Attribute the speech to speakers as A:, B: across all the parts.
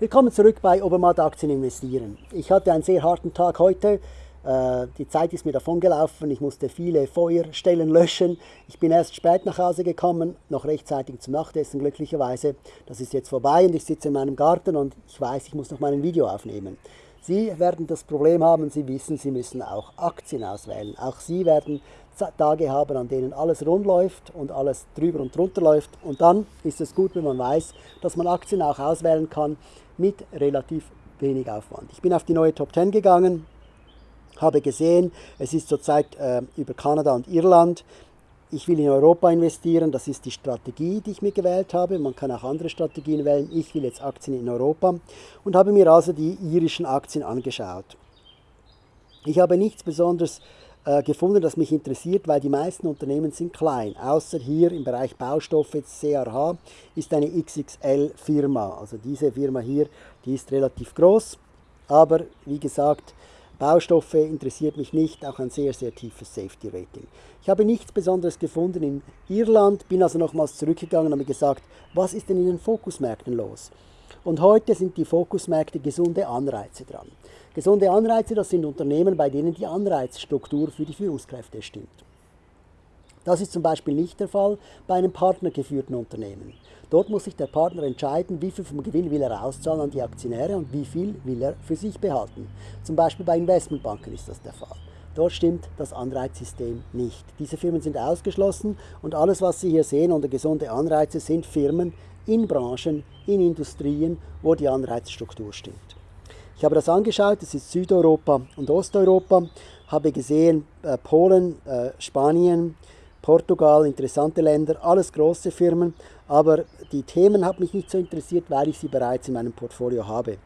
A: Willkommen zurück bei Obermatt Aktien investieren. Ich hatte einen sehr harten Tag heute. Äh, die Zeit ist mir davon gelaufen. Ich musste viele Feuerstellen löschen. Ich bin erst spät nach Hause gekommen, noch rechtzeitig zum Nachtessen glücklicherweise. Das ist jetzt vorbei und ich sitze in meinem Garten und ich weiß, ich muss noch mal ein Video aufnehmen. Sie werden das Problem haben, Sie wissen, Sie müssen auch Aktien auswählen. Auch Sie werden Tage haben, an denen alles rund läuft und alles drüber und drunter läuft. Und dann ist es gut, wenn man weiß, dass man Aktien auch auswählen kann mit relativ wenig Aufwand. Ich bin auf die neue Top 10 gegangen, habe gesehen, es ist zurzeit äh, über Kanada und Irland. Ich will in Europa investieren, das ist die Strategie, die ich mir gewählt habe. Man kann auch andere Strategien wählen. Ich will jetzt Aktien in Europa und habe mir also die irischen Aktien angeschaut. Ich habe nichts Besonderes äh, gefunden, das mich interessiert, weil die meisten Unternehmen sind klein. Außer hier im Bereich Baustoffe, jetzt CRH, ist eine XXL-Firma. Also diese Firma hier, die ist relativ groß, aber wie gesagt, Baustoffe interessiert mich nicht, auch ein sehr, sehr tiefes Safety Rating. Ich habe nichts Besonderes gefunden in Irland, bin also nochmals zurückgegangen und habe gesagt, was ist denn in den Fokusmärkten los? Und heute sind die Fokusmärkte gesunde Anreize dran. Gesunde Anreize, das sind Unternehmen, bei denen die Anreizstruktur für die Führungskräfte stimmt. Das ist zum Beispiel nicht der Fall bei einem partnergeführten Unternehmen. Dort muss sich der Partner entscheiden, wie viel vom Gewinn will er auszahlen an die Aktionäre und wie viel will er für sich behalten. Zum Beispiel bei Investmentbanken ist das der Fall. Dort stimmt das Anreizsystem nicht. Diese Firmen sind ausgeschlossen und alles, was Sie hier sehen unter gesunde Anreize, sind Firmen in Branchen, in Industrien, wo die Anreizstruktur stimmt. Ich habe das angeschaut, das ist Südeuropa und Osteuropa, habe gesehen äh, Polen, äh, Spanien, Portugal, interessante Länder, alles große Firmen, aber die Themen haben mich nicht so interessiert, weil ich sie bereits in meinem Portfolio habe.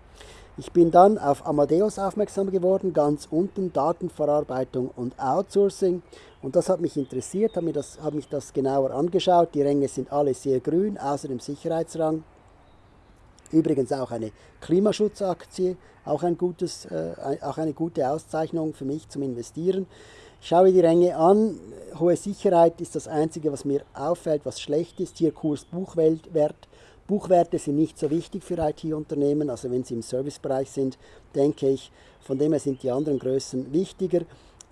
A: Ich bin dann auf Amadeus aufmerksam geworden, ganz unten Datenverarbeitung und Outsourcing und das hat mich interessiert, habe, habe mich das genauer angeschaut. Die Ränge sind alle sehr grün, außer dem Sicherheitsrang. Übrigens auch eine Klimaschutzaktie, auch, ein gutes, äh, auch eine gute Auszeichnung für mich zum Investieren. Ich schaue die Ränge an. Hohe Sicherheit ist das Einzige, was mir auffällt, was schlecht ist. Hier Kurs-Buchwert. Buchwerte sind nicht so wichtig für IT-Unternehmen, also wenn sie im Servicebereich sind, denke ich, von dem her sind die anderen Größen wichtiger.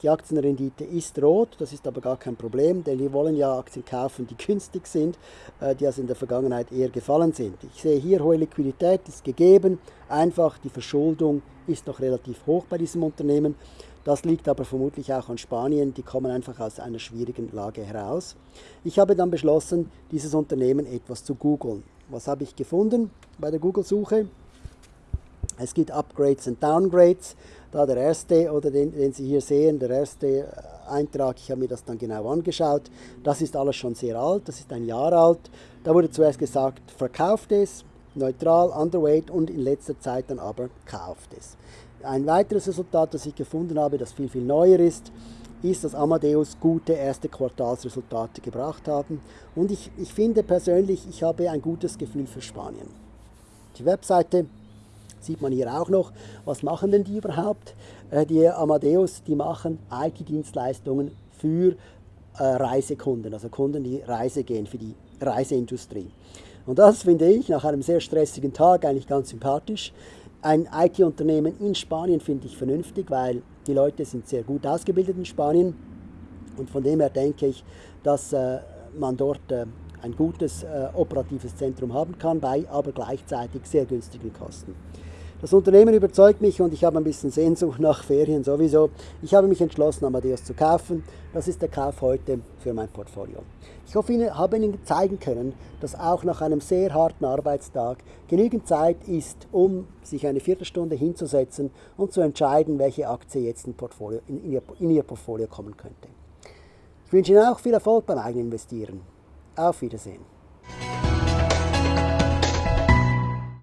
A: Die Aktienrendite ist rot, das ist aber gar kein Problem, denn wir wollen ja Aktien kaufen, die günstig sind, äh, die also in der Vergangenheit eher gefallen sind. Ich sehe hier, hohe Liquidität ist gegeben, einfach die Verschuldung ist noch relativ hoch bei diesem Unternehmen. Das liegt aber vermutlich auch an Spanien, die kommen einfach aus einer schwierigen Lage heraus. Ich habe dann beschlossen, dieses Unternehmen etwas zu googeln. Was habe ich gefunden bei der Google-Suche? Es gibt Upgrades und Downgrades. Da der erste, oder den, den Sie hier sehen, der erste Eintrag, ich habe mir das dann genau angeschaut, das ist alles schon sehr alt, das ist ein Jahr alt. Da wurde zuerst gesagt, verkauft es, neutral, underweight und in letzter Zeit dann aber kauft es. Ein weiteres Resultat, das ich gefunden habe, das viel, viel neuer ist, ist, dass Amadeus gute erste Quartalsresultate gebracht haben. Und ich, ich finde persönlich, ich habe ein gutes Gefühl für Spanien. Die Webseite sieht man hier auch noch. Was machen denn die überhaupt? Äh, die Amadeus, die machen IT-Dienstleistungen für äh, Reisekunden, also Kunden, die Reise gehen, für die Reiseindustrie. Und das finde ich nach einem sehr stressigen Tag eigentlich ganz sympathisch. Ein IT-Unternehmen in Spanien finde ich vernünftig, weil die Leute sind sehr gut ausgebildet in Spanien. Und von dem her denke ich, dass äh, man dort ein gutes operatives Zentrum haben kann, bei aber gleichzeitig sehr günstigen Kosten. Das Unternehmen überzeugt mich und ich habe ein bisschen Sehnsucht nach Ferien sowieso. Ich habe mich entschlossen, Amadeus zu kaufen. Das ist der Kauf heute für mein Portfolio. Ich hoffe, ich habe Ihnen zeigen können, dass auch nach einem sehr harten Arbeitstag genügend Zeit ist, um sich eine Viertelstunde hinzusetzen und zu entscheiden, welche Aktie jetzt in, Portfolio, in, in, ihr, in Ihr Portfolio kommen könnte. Ich wünsche Ihnen auch viel Erfolg beim eigenen Investieren. Auf Wiedersehen.